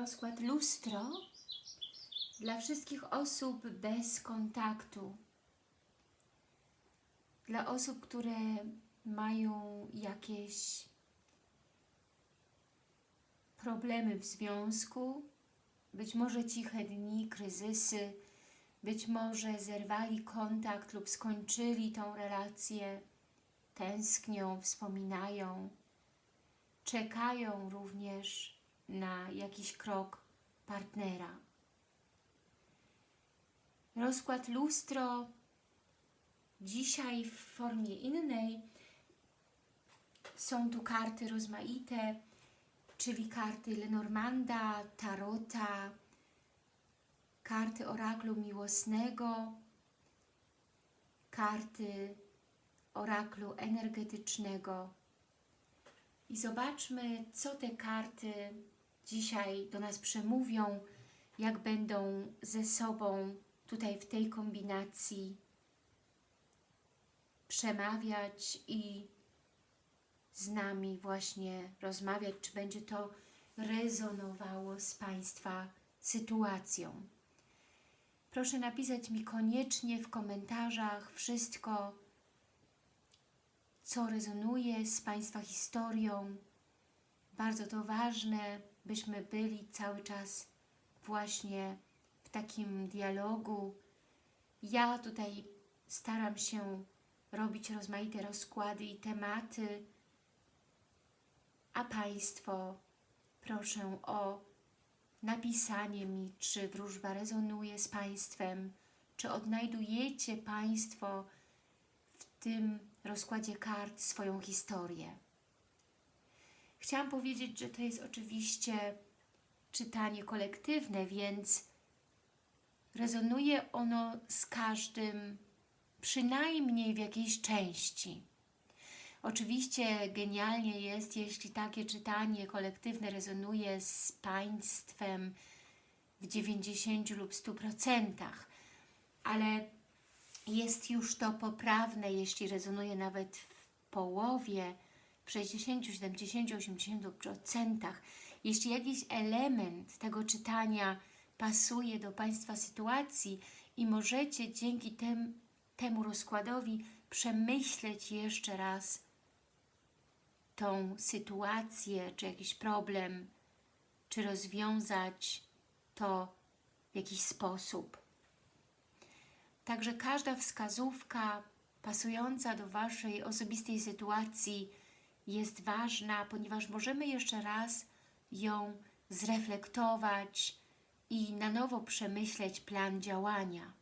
rozkład lustro dla wszystkich osób bez kontaktu. Dla osób, które mają jakieś problemy w związku, być może ciche dni, kryzysy, być może zerwali kontakt lub skończyli tą relację, tęsknią, wspominają, czekają również na jakiś krok partnera. Rozkład lustro dzisiaj w formie innej. Są tu karty rozmaite, czyli karty Lenormanda, Tarota, karty oraklu miłosnego, karty oraklu energetycznego. I zobaczmy, co te karty dzisiaj do nas przemówią, jak będą ze sobą tutaj w tej kombinacji przemawiać i z nami właśnie rozmawiać, czy będzie to rezonowało z Państwa sytuacją. Proszę napisać mi koniecznie w komentarzach wszystko, co rezonuje z Państwa historią. Bardzo to ważne, byśmy byli cały czas właśnie w takim dialogu. Ja tutaj staram się robić rozmaite rozkłady i tematy, a Państwo proszę o napisanie mi, czy wróżba rezonuje z Państwem, czy odnajdujecie Państwo w tym rozkładzie kart swoją historię. Chciałam powiedzieć, że to jest oczywiście czytanie kolektywne, więc rezonuje ono z każdym przynajmniej w jakiejś części. Oczywiście genialnie jest, jeśli takie czytanie kolektywne rezonuje z Państwem w 90 lub 100%, ale jest już to poprawne, jeśli rezonuje nawet w połowie, w 60, 70, 80%. Jeśli jakiś element tego czytania pasuje do Państwa sytuacji i możecie dzięki tem, temu rozkładowi przemyśleć jeszcze raz tą sytuację, czy jakiś problem, czy rozwiązać to w jakiś sposób. Także każda wskazówka pasująca do Waszej osobistej sytuacji jest ważna, ponieważ możemy jeszcze raz ją zreflektować i na nowo przemyśleć plan działania.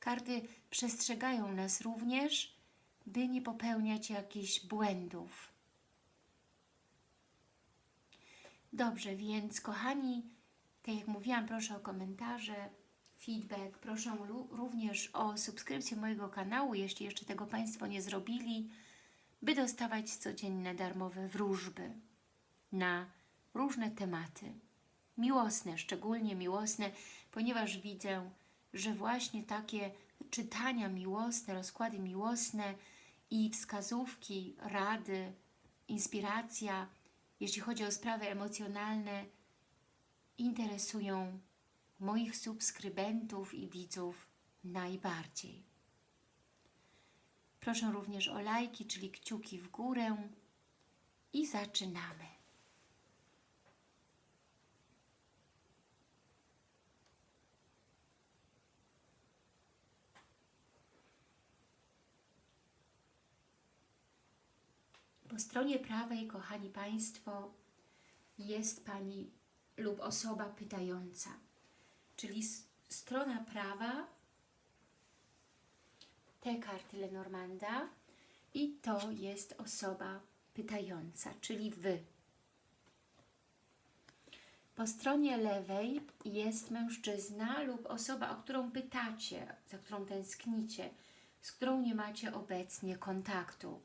Karty przestrzegają nas również, by nie popełniać jakichś błędów. Dobrze, więc kochani, tak jak mówiłam, proszę o komentarze, feedback, proszę również o subskrypcję mojego kanału, jeśli jeszcze tego Państwo nie zrobili, by dostawać codzienne darmowe wróżby na różne tematy. Miłosne, szczególnie miłosne, ponieważ widzę, że właśnie takie czytania miłosne, rozkłady miłosne i wskazówki, rady, inspiracja, jeśli chodzi o sprawy emocjonalne, interesują moich subskrybentów i widzów najbardziej. Proszę również o lajki, czyli kciuki w górę i zaczynamy. Po stronie prawej, kochani Państwo, jest Pani lub osoba pytająca. Czyli strona prawa, te karty Lenormanda i to jest osoba pytająca, czyli Wy. Po stronie lewej jest mężczyzna lub osoba, o którą pytacie, za którą tęsknicie, z którą nie macie obecnie kontaktu.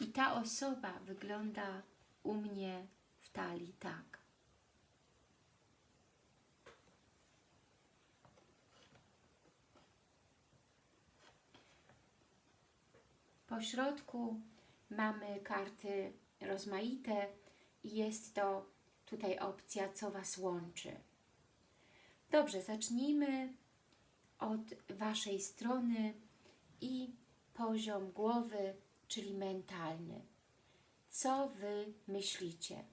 I ta osoba wygląda u mnie w talii tak. Po środku mamy karty rozmaite i jest to tutaj opcja, co Was łączy. Dobrze, zacznijmy od Waszej strony i poziom głowy, czyli mentalny. Co Wy myślicie?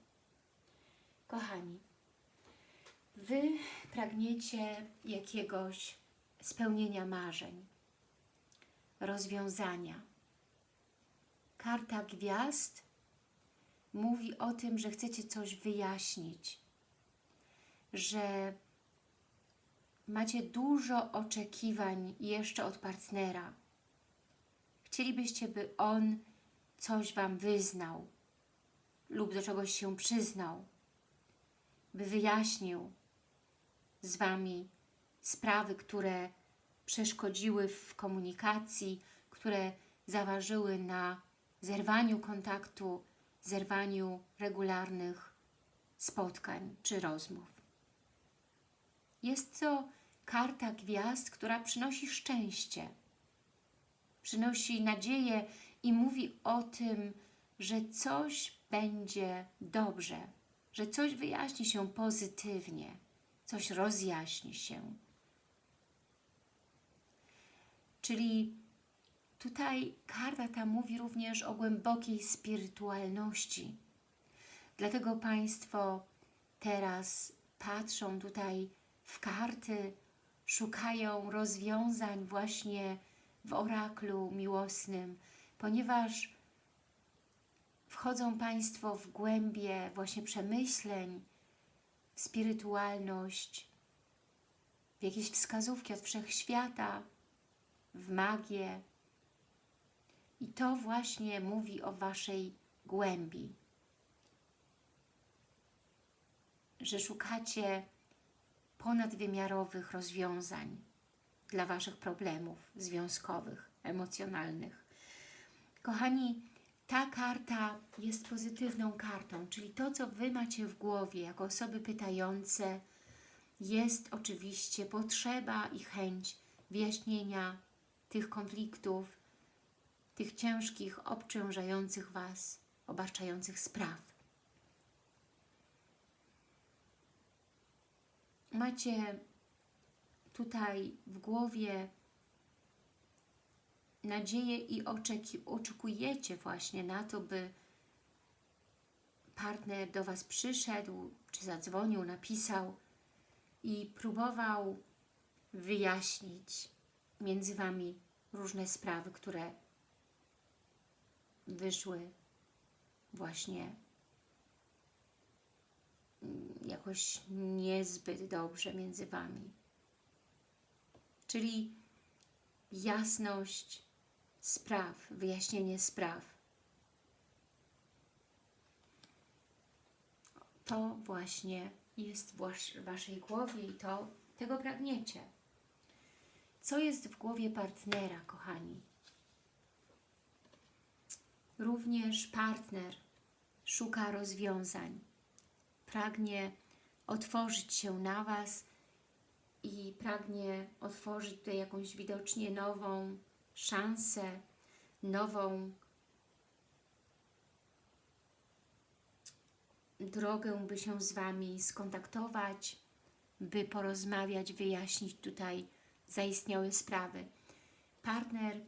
Kochani, Wy pragniecie jakiegoś spełnienia marzeń, rozwiązania. Karta gwiazd mówi o tym, że chcecie coś wyjaśnić, że macie dużo oczekiwań jeszcze od partnera. Chcielibyście, by on coś Wam wyznał lub do czegoś się przyznał, by wyjaśnił z Wami sprawy, które przeszkodziły w komunikacji, które zaważyły na zerwaniu kontaktu, zerwaniu regularnych spotkań czy rozmów. Jest to karta gwiazd, która przynosi szczęście, przynosi nadzieję i mówi o tym, że coś będzie dobrze, że coś wyjaśni się pozytywnie, coś rozjaśni się. Czyli tutaj karta ta mówi również o głębokiej spirytualności. Dlatego Państwo teraz patrzą tutaj w karty, szukają rozwiązań właśnie w oraklu miłosnym, ponieważ wchodzą Państwo w głębie właśnie przemyśleń, w spirytualność, w jakieś wskazówki od Wszechświata, w magię. I to właśnie mówi o Waszej głębi. Że szukacie ponadwymiarowych rozwiązań dla Waszych problemów związkowych, emocjonalnych. Kochani, ta karta jest pozytywną kartą, czyli to, co Wy macie w głowie jako osoby pytające, jest oczywiście potrzeba i chęć wyjaśnienia tych konfliktów, tych ciężkich, obciążających Was, obarczających spraw. Macie tutaj w głowie nadzieję i oczekujecie właśnie na to, by partner do Was przyszedł, czy zadzwonił, napisał i próbował wyjaśnić między Wami różne sprawy, które wyszły właśnie jakoś niezbyt dobrze między Wami. Czyli jasność spraw, wyjaśnienie spraw. To właśnie jest w Waszej głowie i to tego pragniecie. Co jest w głowie partnera, kochani? Również partner szuka rozwiązań, pragnie otworzyć się na Was i pragnie otworzyć tutaj jakąś widocznie nową szansę, nową drogę, by się z Wami skontaktować, by porozmawiać, wyjaśnić tutaj zaistniałe sprawy. Partner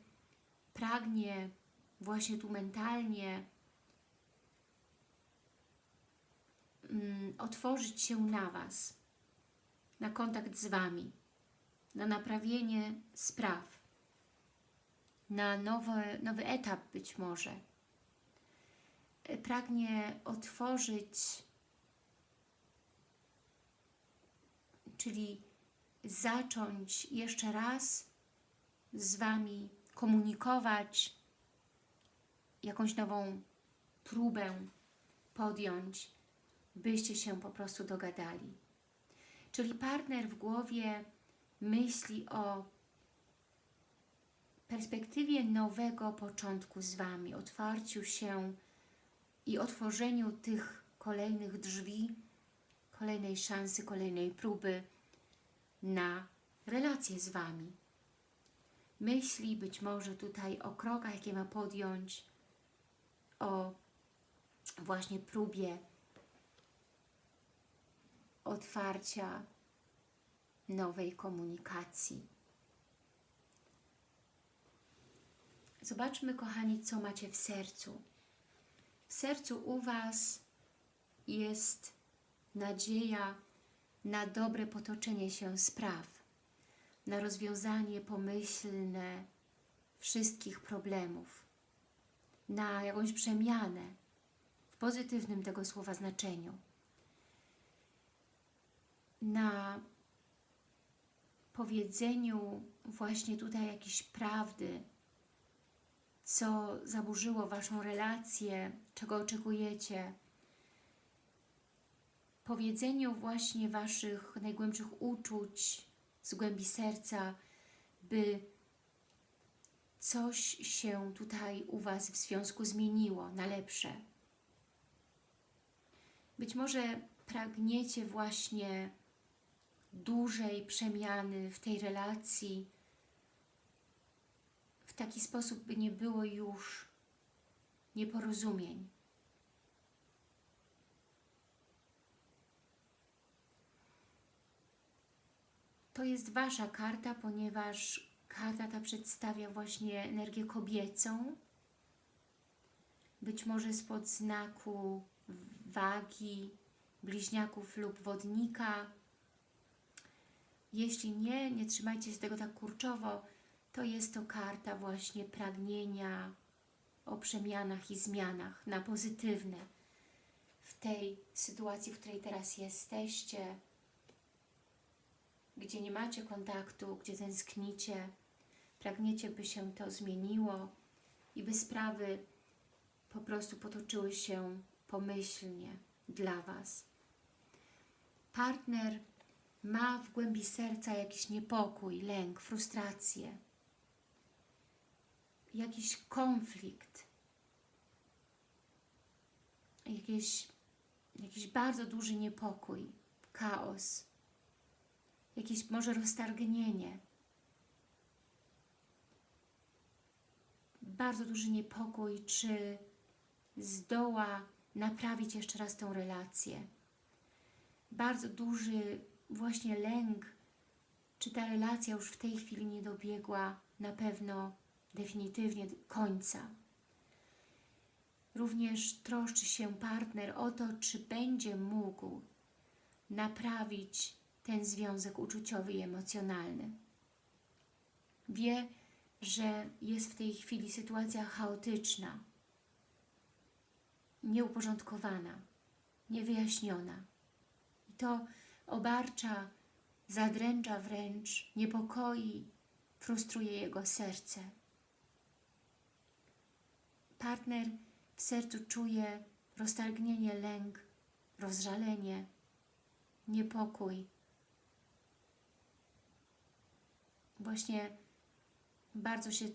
pragnie właśnie tu mentalnie mm, otworzyć się na Was, na kontakt z Wami, na naprawienie spraw, na nowy, nowy etap być może. Pragnie otworzyć, czyli zacząć jeszcze raz z Wami komunikować, jakąś nową próbę podjąć, byście się po prostu dogadali. Czyli partner w głowie myśli o perspektywie nowego początku z Wami, otwarciu się i otworzeniu tych kolejnych drzwi, kolejnej szansy, kolejnej próby na relacje z Wami. Myśli być może tutaj o krokach, jakie ma podjąć, o właśnie próbie otwarcia nowej komunikacji. Zobaczmy, kochani, co macie w sercu. W sercu u Was jest nadzieja na dobre potoczenie się spraw, na rozwiązanie pomyślne wszystkich problemów, na jakąś przemianę w pozytywnym tego słowa znaczeniu, na powiedzeniu właśnie tutaj jakiejś prawdy, co zaburzyło Waszą relację, czego oczekujecie, powiedzeniu właśnie Waszych najgłębszych uczuć z głębi serca, by coś się tutaj u Was w związku zmieniło na lepsze. Być może pragniecie właśnie dużej przemiany w tej relacji, w taki sposób, by nie było już nieporozumień. To jest Wasza karta, ponieważ karta ta przedstawia właśnie energię kobiecą, być może spod znaku wagi, bliźniaków lub wodnika. Jeśli nie, nie trzymajcie się tego tak kurczowo, to jest to karta właśnie pragnienia o przemianach i zmianach na pozytywne. W tej sytuacji, w której teraz jesteście, gdzie nie macie kontaktu, gdzie tęsknicie, pragniecie, by się to zmieniło i by sprawy po prostu potoczyły się pomyślnie dla Was. Partner ma w głębi serca jakiś niepokój, lęk, frustrację, jakiś konflikt, jakieś, jakiś bardzo duży niepokój, chaos, jakieś może roztargnienie, bardzo duży niepokój, czy zdoła naprawić jeszcze raz tę relację. Bardzo duży właśnie lęk, czy ta relacja już w tej chwili nie dobiegła na pewno definitywnie końca. Również troszczy się partner o to, czy będzie mógł naprawić ten związek uczuciowy i emocjonalny. Wie, że jest w tej chwili sytuacja chaotyczna, nieuporządkowana, niewyjaśniona. I to obarcza, zadręcza wręcz, niepokoi, frustruje jego serce. Partner w sercu czuje roztargnienie, lęk, rozżalenie, niepokój. Właśnie bardzo się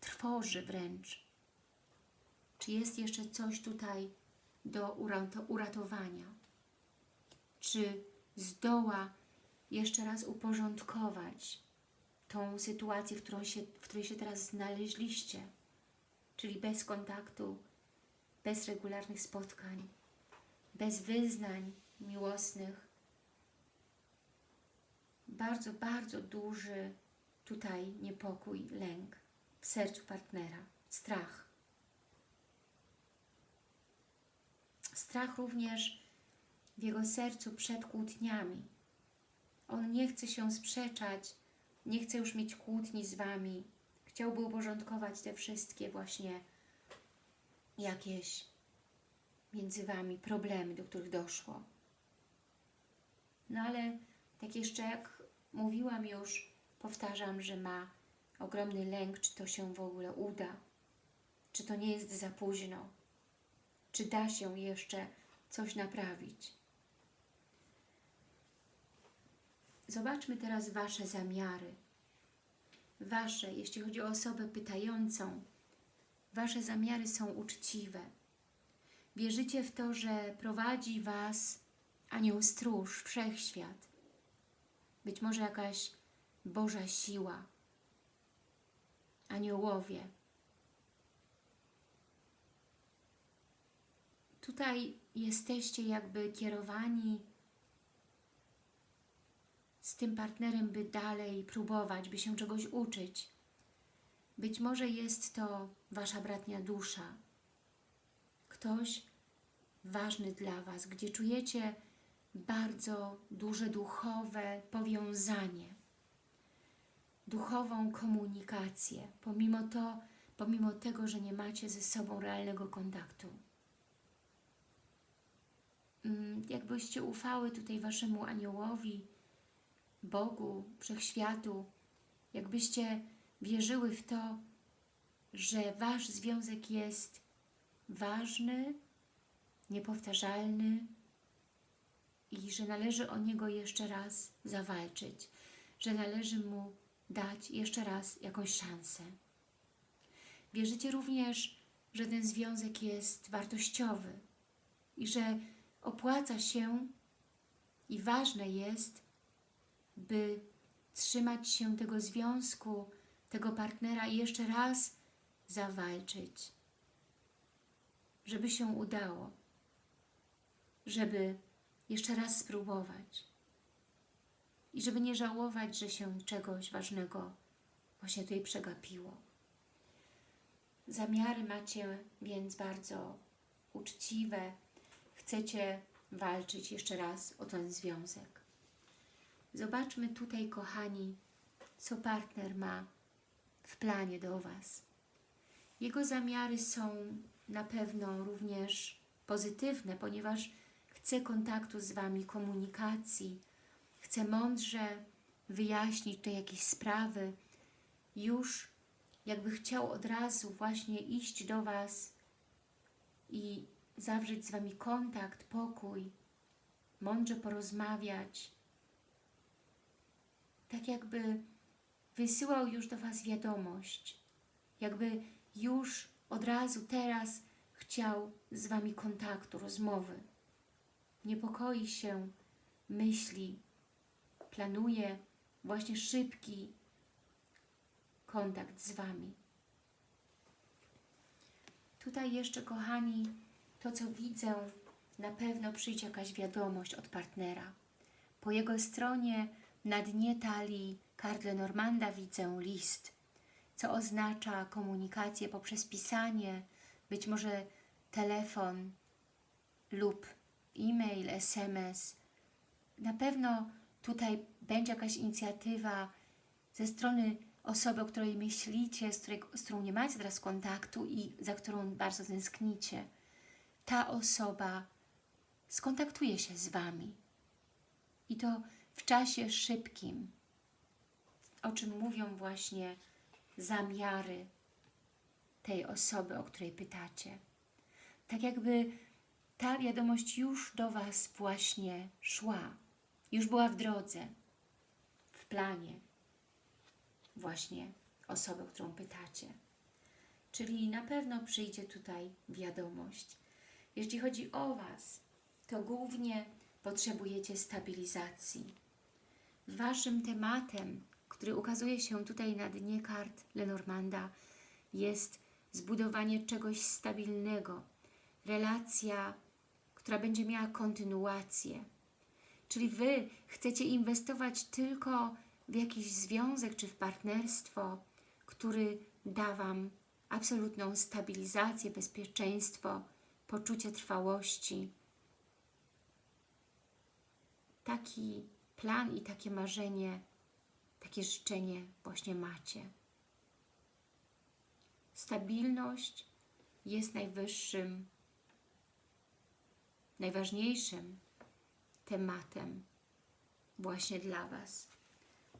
trwoży wręcz. Czy jest jeszcze coś tutaj do uratowania? Czy zdoła jeszcze raz uporządkować tą sytuację, w, którą się, w której się teraz znaleźliście? Czyli bez kontaktu, bez regularnych spotkań, bez wyznań miłosnych. Bardzo, bardzo duży tutaj niepokój, lęk w sercu partnera, strach. Strach również w jego sercu przed kłótniami. On nie chce się sprzeczać, nie chce już mieć kłótni z Wami. Chciałby uporządkować te wszystkie właśnie jakieś między Wami problemy, do których doszło. No ale tak jeszcze jak mówiłam już, powtarzam, że ma ogromny lęk, czy to się w ogóle uda, czy to nie jest za późno, czy da się jeszcze coś naprawić. Zobaczmy teraz Wasze zamiary. Wasze, jeśli chodzi o osobę pytającą, Wasze zamiary są uczciwe. Wierzycie w to, że prowadzi Was anioł stróż, wszechświat. Być może jakaś Boża siła, aniołowie. Tutaj jesteście jakby kierowani z tym partnerem, by dalej próbować, by się czegoś uczyć. Być może jest to Wasza bratnia dusza. Ktoś ważny dla Was, gdzie czujecie bardzo duże duchowe powiązanie, duchową komunikację, pomimo, to, pomimo tego, że nie macie ze sobą realnego kontaktu. Mm, Jakbyście ufały tutaj Waszemu aniołowi, Bogu, Wszechświatu, jakbyście wierzyły w to, że Wasz związek jest ważny, niepowtarzalny i że należy o niego jeszcze raz zawalczyć, że należy mu dać jeszcze raz jakąś szansę. Wierzycie również, że ten związek jest wartościowy i że opłaca się i ważne jest, by trzymać się tego związku, tego partnera i jeszcze raz zawalczyć, żeby się udało, żeby jeszcze raz spróbować i żeby nie żałować, że się czegoś ważnego właśnie tutaj przegapiło. Zamiary macie więc bardzo uczciwe, chcecie walczyć jeszcze raz o ten związek. Zobaczmy tutaj, kochani, co partner ma w planie do Was. Jego zamiary są na pewno również pozytywne, ponieważ chce kontaktu z Wami, komunikacji, chce mądrze wyjaśnić te jakieś sprawy, już jakby chciał od razu właśnie iść do Was i zawrzeć z Wami kontakt, pokój, mądrze porozmawiać, tak jakby wysyłał już do Was wiadomość, jakby już od razu teraz chciał z Wami kontaktu, rozmowy. Niepokoi się, myśli, planuje właśnie szybki kontakt z Wami. Tutaj jeszcze, kochani, to co widzę, na pewno przyjdzie jakaś wiadomość od partnera. Po jego stronie na dnie talii kart Lenormanda widzę list, co oznacza komunikację poprzez pisanie, być może telefon lub e-mail, SMS. Na pewno tutaj będzie jakaś inicjatywa ze strony osoby, o której myślicie, z, której, z którą nie macie teraz kontaktu i za którą bardzo tęsknicie. Ta osoba skontaktuje się z Wami. I to w czasie szybkim, o czym mówią właśnie zamiary tej osoby, o której pytacie. Tak jakby ta wiadomość już do Was właśnie szła, już była w drodze, w planie właśnie osoby, którą pytacie. Czyli na pewno przyjdzie tutaj wiadomość. Jeśli chodzi o Was, to głównie potrzebujecie stabilizacji. Waszym tematem, który ukazuje się tutaj na dnie kart Lenormanda, jest zbudowanie czegoś stabilnego, relacja, która będzie miała kontynuację. Czyli Wy chcecie inwestować tylko w jakiś związek czy w partnerstwo, który da Wam absolutną stabilizację, bezpieczeństwo, poczucie trwałości. Taki plan i takie marzenie, takie życzenie właśnie macie. Stabilność jest najwyższym, najważniejszym tematem właśnie dla Was.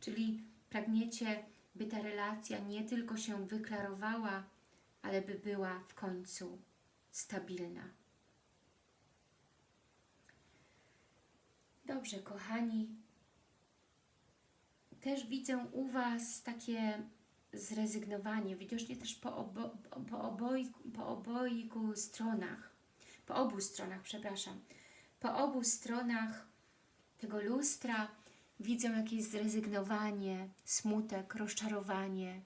Czyli pragniecie, by ta relacja nie tylko się wyklarowała, ale by była w końcu stabilna. Dobrze, kochani. Też widzę u Was takie zrezygnowanie, widocznie też po, obo, po, obojku, po obojku stronach, po obu stronach, przepraszam, po obu stronach tego lustra widzę jakieś zrezygnowanie, smutek, rozczarowanie,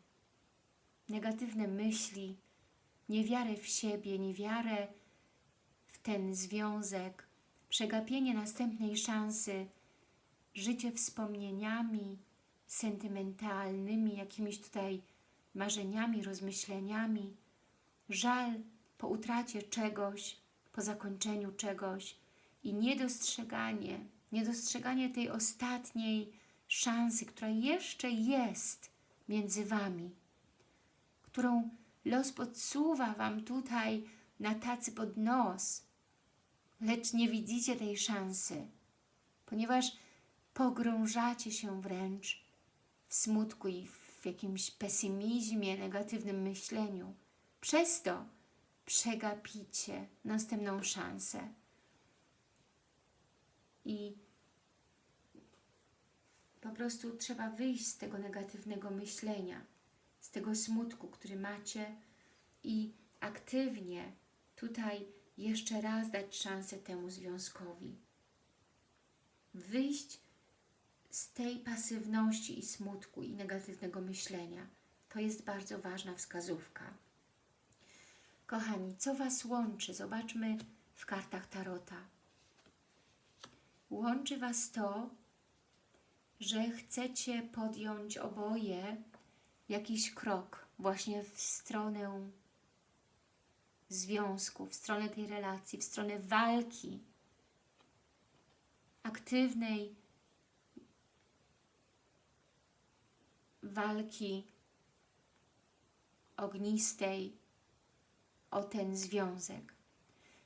negatywne myśli, niewiarę w siebie, niewiarę w ten związek, przegapienie następnej szansy, życie wspomnieniami sentymentalnymi, jakimiś tutaj marzeniami, rozmyśleniami, żal po utracie czegoś, po zakończeniu czegoś i niedostrzeganie, niedostrzeganie tej ostatniej szansy, która jeszcze jest między Wami, którą los podsuwa Wam tutaj na tacy pod nos, lecz nie widzicie tej szansy, ponieważ pogrążacie się wręcz w smutku i w jakimś pesymizmie, negatywnym myśleniu. Przez to przegapicie następną szansę. I po prostu trzeba wyjść z tego negatywnego myślenia, z tego smutku, który macie i aktywnie tutaj jeszcze raz dać szansę temu związkowi. Wyjść z tej pasywności i smutku i negatywnego myślenia. To jest bardzo ważna wskazówka. Kochani, co Was łączy? Zobaczmy w kartach Tarota. Łączy Was to, że chcecie podjąć oboje jakiś krok właśnie w stronę związku, w stronę tej relacji, w stronę walki, aktywnej walki ognistej o ten związek.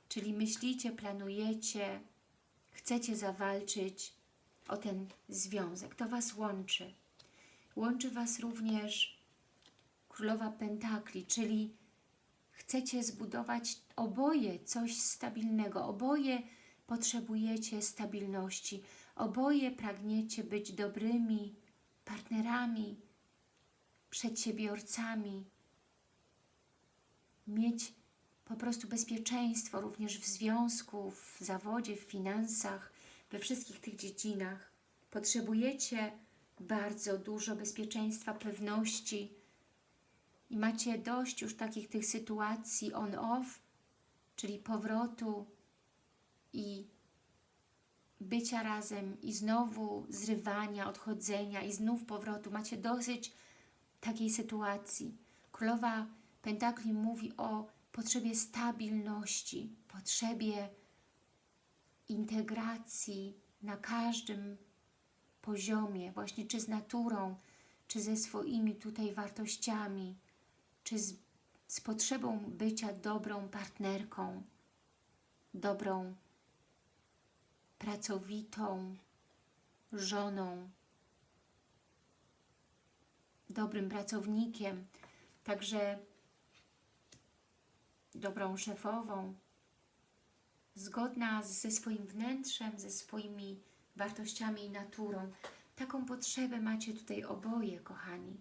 Czyli myślicie, planujecie, chcecie zawalczyć o ten związek. To Was łączy. Łączy Was również Królowa Pentakli, czyli chcecie zbudować oboje coś stabilnego. Oboje potrzebujecie stabilności. Oboje pragniecie być dobrymi partnerami, przedsiębiorcami, mieć po prostu bezpieczeństwo również w związku, w zawodzie, w finansach, we wszystkich tych dziedzinach. Potrzebujecie bardzo dużo bezpieczeństwa, pewności i macie dość już takich tych sytuacji on-off, czyli powrotu i bycia razem i znowu zrywania, odchodzenia i znów powrotu. Macie dosyć takiej sytuacji. Królowa Pentakli mówi o potrzebie stabilności, potrzebie integracji na każdym poziomie, właśnie czy z naturą, czy ze swoimi tutaj wartościami, czy z, z potrzebą bycia dobrą partnerką, dobrą, pracowitą żoną, dobrym pracownikiem, także dobrą szefową, zgodna ze swoim wnętrzem, ze swoimi wartościami i naturą. Taką potrzebę macie tutaj oboje, kochani.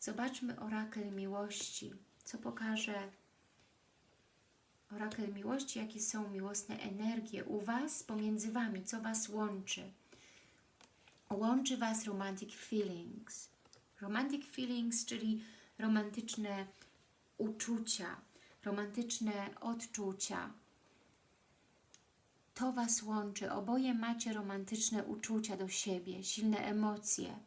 Zobaczmy orakel miłości, co pokaże orakel miłości, jakie są miłosne energie u Was, pomiędzy Wami, co Was łączy. Łączy Was romantic feelings. Romantic feelings, czyli romantyczne uczucia, romantyczne odczucia. To Was łączy. Oboje macie romantyczne uczucia do siebie, silne emocje.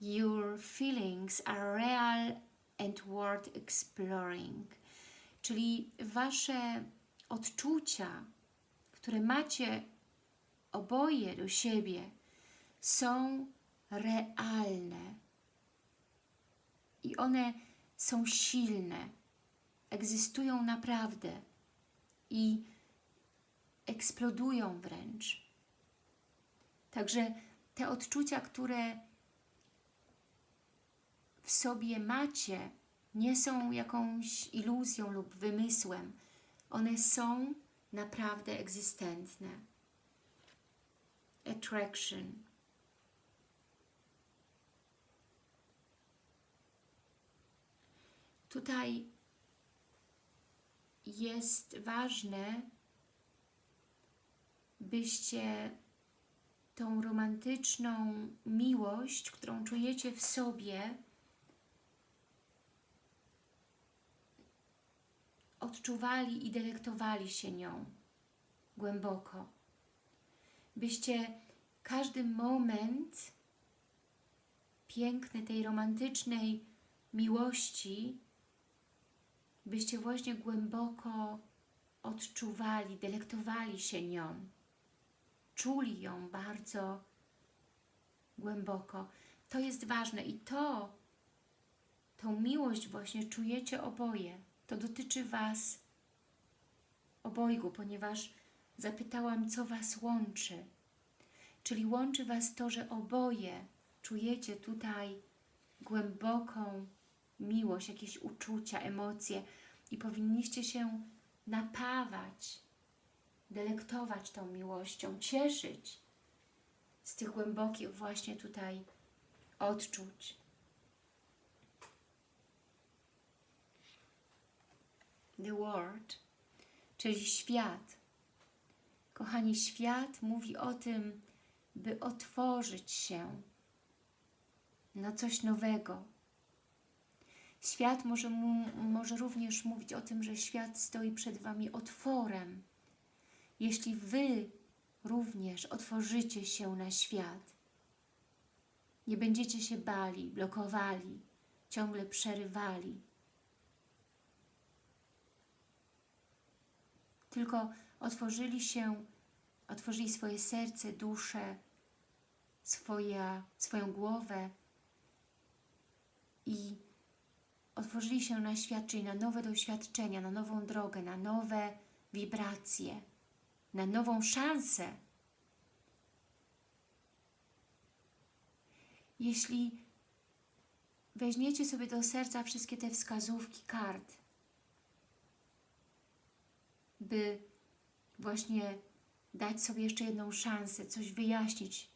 Your feelings are real and worth exploring. Czyli Wasze odczucia, które macie oboje do siebie, są realne. I one są silne, egzystują naprawdę i eksplodują wręcz. Także te odczucia, które w sobie macie, nie są jakąś iluzją lub wymysłem. One są naprawdę egzystentne. Attraction. Tutaj jest ważne, byście tą romantyczną miłość, którą czujecie w sobie, odczuwali i delektowali się nią głęboko. byście każdy moment piękny tej romantycznej miłości, byście właśnie głęboko odczuwali, delektowali się nią, czuli ją bardzo głęboko. To jest ważne i to, tą miłość właśnie czujecie oboje. To dotyczy Was obojgu, ponieważ zapytałam, co Was łączy. Czyli łączy Was to, że oboje czujecie tutaj głęboką miłość, jakieś uczucia, emocje i powinniście się napawać, delektować tą miłością, cieszyć z tych głębokich właśnie tutaj odczuć. The World, czyli świat. Kochani, świat mówi o tym, by otworzyć się na coś nowego. Świat może, mu, może również mówić o tym, że świat stoi przed Wami otworem. Jeśli Wy również otworzycie się na świat, nie będziecie się bali, blokowali, ciągle przerywali. Tylko otworzyli się, otworzyli swoje serce, duszę, swoja, swoją głowę i otworzyli się na świat, czyli na nowe doświadczenia, na nową drogę, na nowe wibracje, na nową szansę. Jeśli weźmiecie sobie do serca wszystkie te wskazówki kart, by właśnie dać sobie jeszcze jedną szansę, coś wyjaśnić,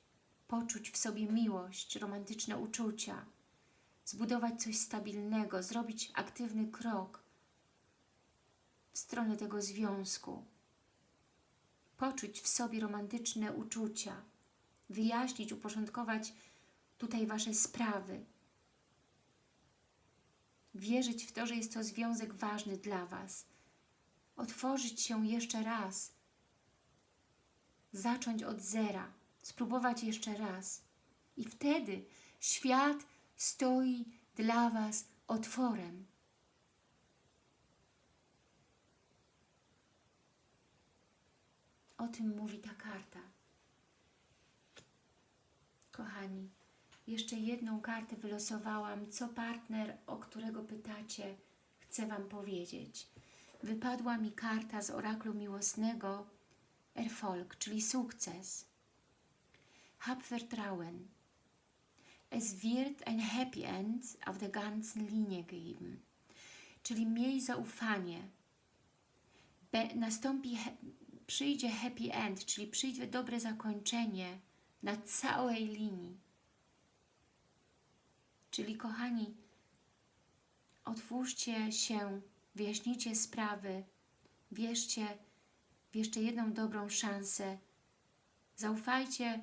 poczuć w sobie miłość, romantyczne uczucia, zbudować coś stabilnego, zrobić aktywny krok w stronę tego związku, poczuć w sobie romantyczne uczucia, wyjaśnić, uporządkować tutaj Wasze sprawy, wierzyć w to, że jest to związek ważny dla Was, otworzyć się jeszcze raz, zacząć od zera, spróbować jeszcze raz. I wtedy świat stoi dla Was otworem. O tym mówi ta karta. Kochani, jeszcze jedną kartę wylosowałam, co partner, o którego pytacie, chce Wam powiedzieć. Wypadła mi karta z oraklu miłosnego Erfolg, czyli sukces. Hab Vertrauen. Es wird ein Happy End auf der ganzen Linie geben. Czyli miej zaufanie. Be, nastąpi, przyjdzie happy end, czyli przyjdzie dobre zakończenie na całej linii. Czyli kochani, otwórzcie się, wyjaśnijcie sprawy, wierzcie w jeszcze jedną dobrą szansę. Zaufajcie,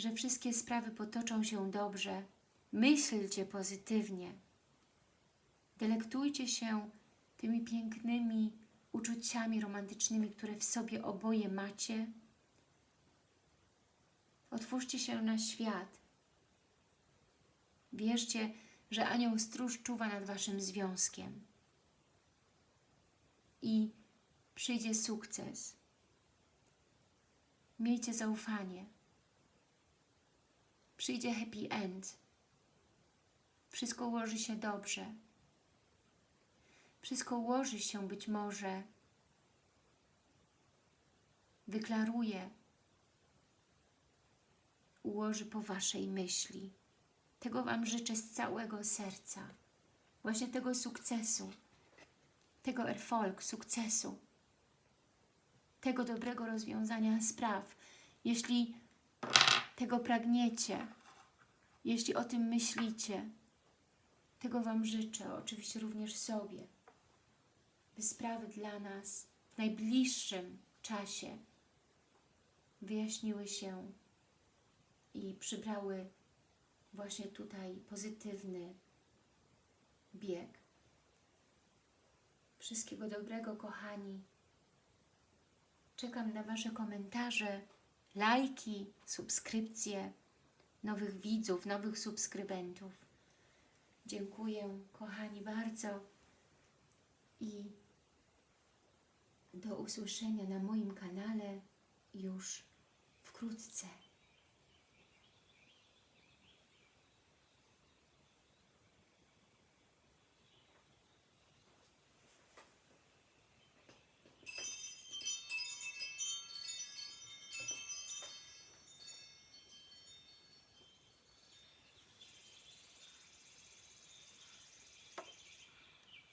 że wszystkie sprawy potoczą się dobrze. Myślcie pozytywnie. Delektujcie się tymi pięknymi uczuciami romantycznymi, które w sobie oboje macie. Otwórzcie się na świat. Wierzcie, że anioł stróż czuwa nad Waszym związkiem. I przyjdzie sukces. Miejcie zaufanie. Przyjdzie happy end. Wszystko ułoży się dobrze. Wszystko ułoży się być może. Wyklaruje. Ułoży po Waszej myśli. Tego Wam życzę z całego serca. Właśnie tego sukcesu. Tego Erfolg, sukcesu. Tego dobrego rozwiązania spraw. Jeśli tego pragniecie, jeśli o tym myślicie, tego Wam życzę, oczywiście również sobie, by sprawy dla nas w najbliższym czasie wyjaśniły się i przybrały właśnie tutaj pozytywny bieg. Wszystkiego dobrego, kochani. Czekam na Wasze komentarze lajki, subskrypcje, nowych widzów, nowych subskrybentów. Dziękuję, kochani, bardzo i do usłyszenia na moim kanale już wkrótce.